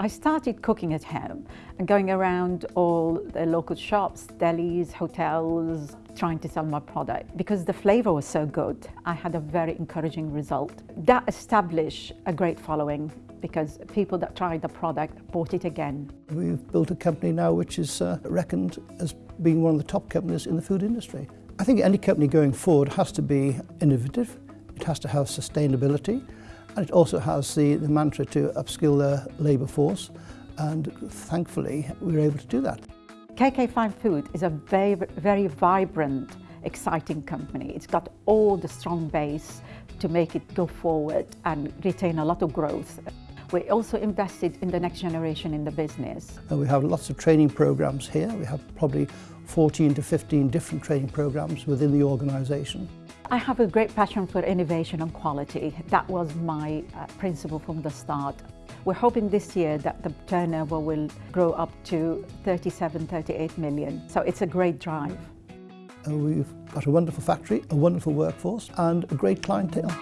I started cooking at home and going around all the local shops, delis, hotels, trying to sell my product because the flavor was so good. I had a very encouraging result. That established a great following because people that tried the product bought it again. We've built a company now which is uh, reckoned as being one of the top companies in the food industry. I think any company going forward has to be innovative, it has to have sustainability, and it also has the, the mantra to upskill their labour force, and thankfully we were able to do that. KK Fine Food is a very, very vibrant, exciting company. It's got all the strong base to make it go forward and retain a lot of growth. We also invested in the next generation in the business. And we have lots of training programs here. We have probably 14 to 15 different training programs within the organisation. I have a great passion for innovation and quality. That was my uh, principle from the start. We're hoping this year that the turnover will grow up to 37, 38 million. So it's a great drive. Uh, we've got a wonderful factory, a wonderful workforce and a great clientele.